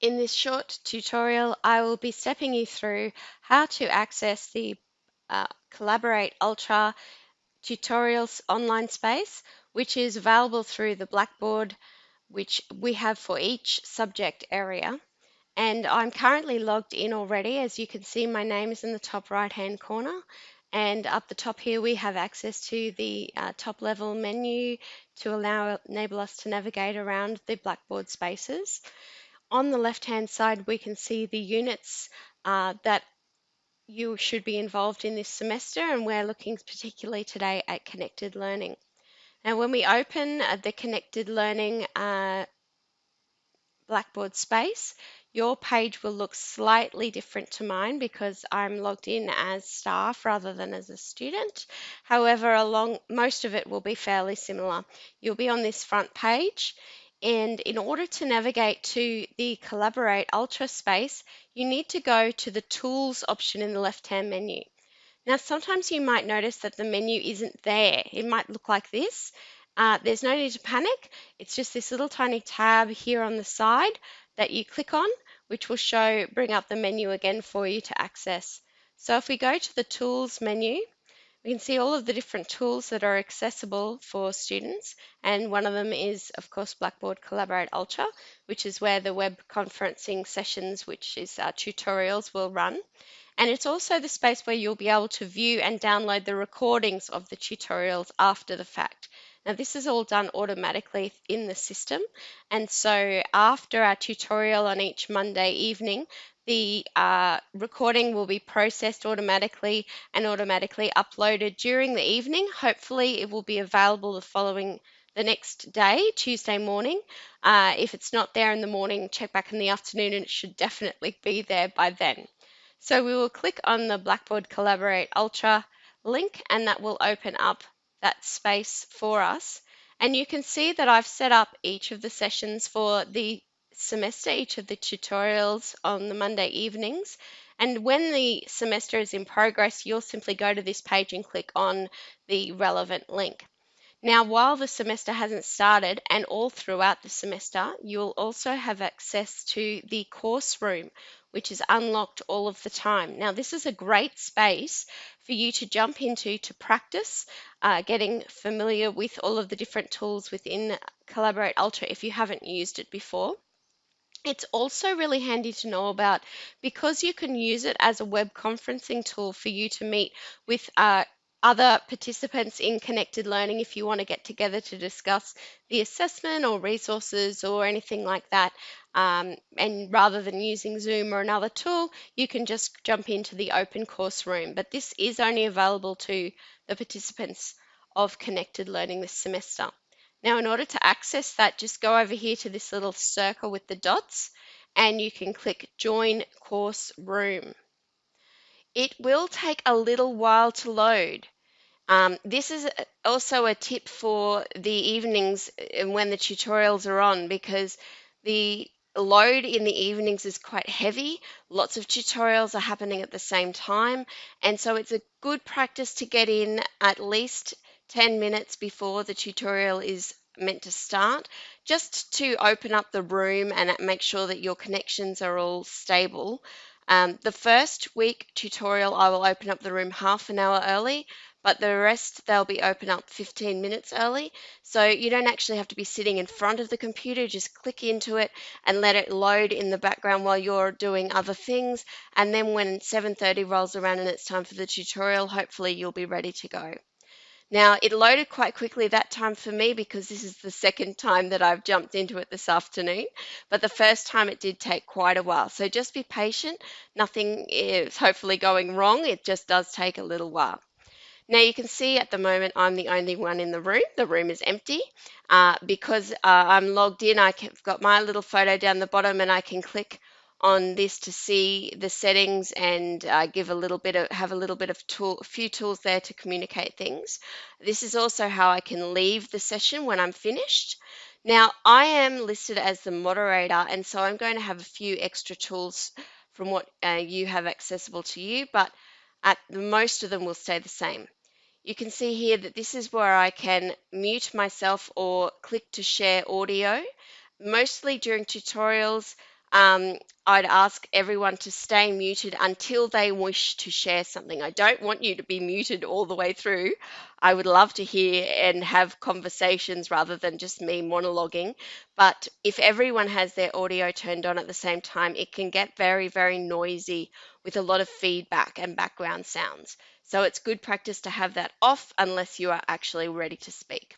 In this short tutorial, I will be stepping you through how to access the uh, Collaborate Ultra tutorials online space, which is available through the Blackboard, which we have for each subject area. And I'm currently logged in already. As you can see, my name is in the top right hand corner. And up the top here, we have access to the uh, top level menu to allow enable us to navigate around the Blackboard spaces on the left-hand side, we can see the units uh, that you should be involved in this semester, and we're looking particularly today at connected learning. Now, when we open uh, the connected learning uh, Blackboard space, your page will look slightly different to mine because I'm logged in as staff rather than as a student. However, along most of it will be fairly similar. You'll be on this front page. And in order to navigate to the Collaborate Ultra space, you need to go to the Tools option in the left-hand menu. Now, sometimes you might notice that the menu isn't there. It might look like this. Uh, there's no need to panic. It's just this little tiny tab here on the side that you click on, which will show, bring up the menu again for you to access. So if we go to the Tools menu, we can see all of the different tools that are accessible for students and one of them is of course Blackboard Collaborate Ultra which is where the web conferencing sessions which is our tutorials will run and it's also the space where you'll be able to view and download the recordings of the tutorials after the fact. Now this is all done automatically in the system and so after our tutorial on each Monday evening the uh, recording will be processed automatically and automatically uploaded during the evening. Hopefully it will be available the following the next day, Tuesday morning. Uh, if it's not there in the morning, check back in the afternoon and it should definitely be there by then. So we will click on the Blackboard Collaborate Ultra link and that will open up that space for us. And you can see that I've set up each of the sessions for the semester, each of the tutorials on the Monday evenings. And when the semester is in progress, you'll simply go to this page and click on the relevant link. Now, while the semester hasn't started and all throughout the semester, you'll also have access to the course room, which is unlocked all of the time. Now, this is a great space for you to jump into to practice uh, getting familiar with all of the different tools within Collaborate Ultra if you haven't used it before. It's also really handy to know about because you can use it as a web conferencing tool for you to meet with uh, other participants in connected learning if you want to get together to discuss the assessment or resources or anything like that. Um, and rather than using Zoom or another tool, you can just jump into the open course room. But this is only available to the participants of connected learning this semester. Now, in order to access that, just go over here to this little circle with the dots and you can click Join Course Room. It will take a little while to load. Um, this is also a tip for the evenings uh, when the tutorials are on because the load in the evenings is quite heavy. Lots of tutorials are happening at the same time. And so it's a good practice to get in at least 10 minutes before the tutorial is meant to start, just to open up the room and make sure that your connections are all stable. Um, the first week tutorial, I will open up the room half an hour early, but the rest they'll be open up 15 minutes early. So you don't actually have to be sitting in front of the computer, just click into it and let it load in the background while you're doing other things. And then when 7.30 rolls around and it's time for the tutorial, hopefully you'll be ready to go. Now, it loaded quite quickly that time for me because this is the second time that I've jumped into it this afternoon. But the first time it did take quite a while. So just be patient. Nothing is hopefully going wrong. It just does take a little while. Now you can see at the moment I'm the only one in the room. The room is empty. Uh, because uh, I'm logged in, I've got my little photo down the bottom and I can click on this to see the settings and uh, give a little bit of have a little bit of tool a few tools there to communicate things. This is also how I can leave the session when I'm finished. Now I am listed as the moderator and so I'm going to have a few extra tools from what uh, you have accessible to you but at most of them will stay the same. You can see here that this is where I can mute myself or click to share audio mostly during tutorials um, I'd ask everyone to stay muted until they wish to share something. I don't want you to be muted all the way through. I would love to hear and have conversations rather than just me monologuing. But if everyone has their audio turned on at the same time, it can get very, very noisy with a lot of feedback and background sounds. So it's good practice to have that off unless you are actually ready to speak.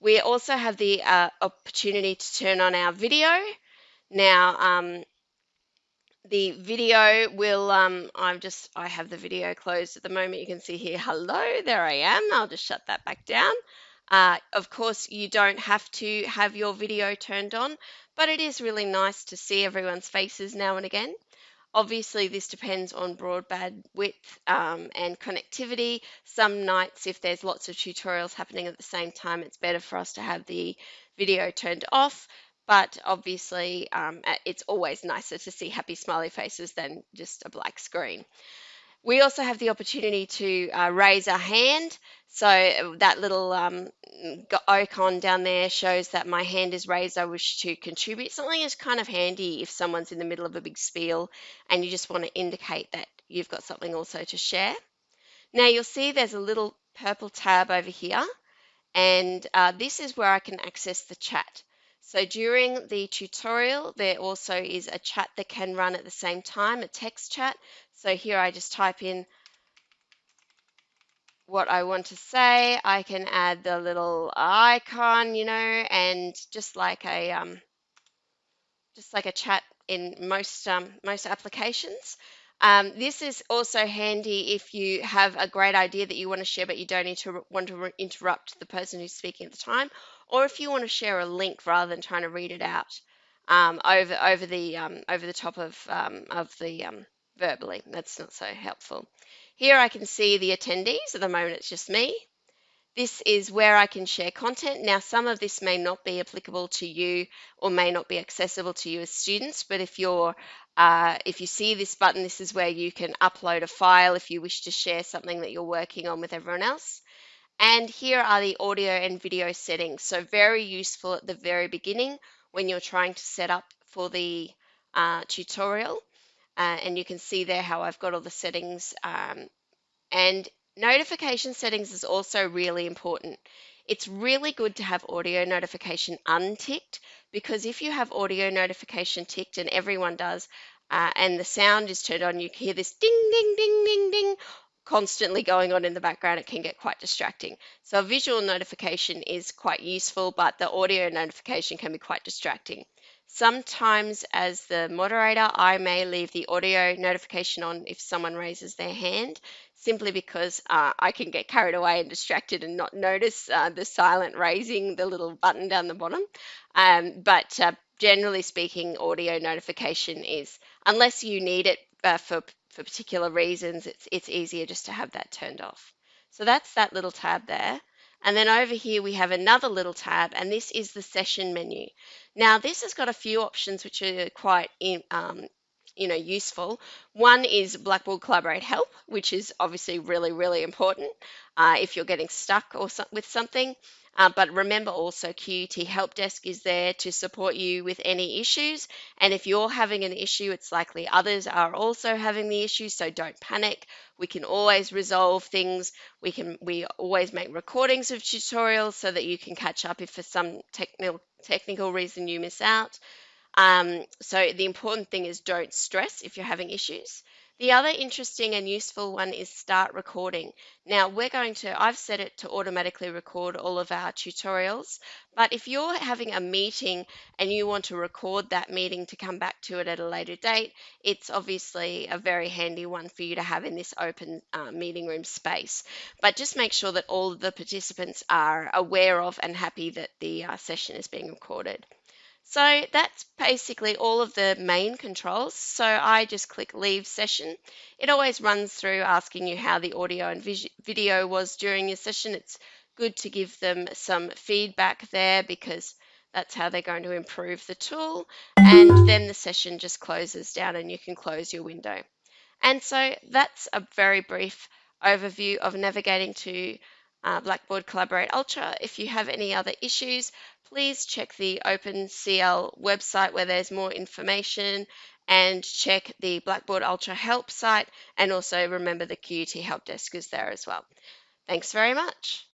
We also have the uh, opportunity to turn on our video. Now, um, the video will, um, I'm just, I have the video closed at the moment. You can see here, hello, there I am. I'll just shut that back down. Uh, of course, you don't have to have your video turned on, but it is really nice to see everyone's faces now and again. Obviously, this depends on broadband width um, and connectivity. Some nights, if there's lots of tutorials happening at the same time, it's better for us to have the video turned off. But obviously, um, it's always nicer to see happy smiley faces than just a black screen. We also have the opportunity to uh, raise our hand. So uh, that little um, icon down there shows that my hand is raised. I wish to contribute. Something is kind of handy if someone's in the middle of a big spiel and you just want to indicate that you've got something also to share. Now you'll see there's a little purple tab over here and uh, this is where I can access the chat. So during the tutorial, there also is a chat that can run at the same time, a text chat. So here I just type in what I want to say. I can add the little icon, you know, and just like a um, just like a chat in most um, most applications. Um, this is also handy if you have a great idea that you want to share, but you don't need to want to interrupt the person who's speaking at the time, or if you want to share a link rather than trying to read it out um, over over the um, over the top of um, of the um, verbally. That's not so helpful. Here I can see the attendees. At the moment, it's just me. This is where I can share content. Now, some of this may not be applicable to you or may not be accessible to you as students, but if you're uh, if you see this button, this is where you can upload a file if you wish to share something that you're working on with everyone else. And here are the audio and video settings. So very useful at the very beginning when you're trying to set up for the uh, tutorial. Uh, and you can see there how I've got all the settings um, and Notification settings is also really important. It's really good to have audio notification unticked because if you have audio notification ticked and everyone does, uh, and the sound is turned on, you hear this ding, ding, ding, ding, ding constantly going on in the background, it can get quite distracting. So a visual notification is quite useful, but the audio notification can be quite distracting. Sometimes as the moderator, I may leave the audio notification on if someone raises their hand, simply because uh, I can get carried away and distracted and not notice uh, the silent raising, the little button down the bottom. Um, but uh, generally speaking, audio notification is, unless you need it uh, for, for particular reasons, it's, it's easier just to have that turned off. So that's that little tab there. And then over here we have another little tab and this is the session menu. Now this has got a few options which are quite in, um, you know useful. One is Blackboard Collaborate Help, which is obviously really really important uh, if you're getting stuck or so with something. Uh, but remember also QUT Help Desk is there to support you with any issues. And if you're having an issue, it's likely others are also having the issue. So don't panic. We can always resolve things. We can we always make recordings of tutorials so that you can catch up if for some technical technical reason you miss out. Um, so the important thing is don't stress if you're having issues. The other interesting and useful one is start recording. Now we're going to, I've set it to automatically record all of our tutorials, but if you're having a meeting and you want to record that meeting to come back to it at a later date, it's obviously a very handy one for you to have in this open uh, meeting room space. But just make sure that all of the participants are aware of and happy that the uh, session is being recorded. So that's basically all of the main controls. So I just click leave session. It always runs through asking you how the audio and video was during your session. It's good to give them some feedback there because that's how they're going to improve the tool. And then the session just closes down and you can close your window. And so that's a very brief overview of navigating to uh, Blackboard Collaborate Ultra. If you have any other issues, please check the OpenCL website where there's more information and check the Blackboard Ultra help site and also remember the QUT help desk is there as well. Thanks very much.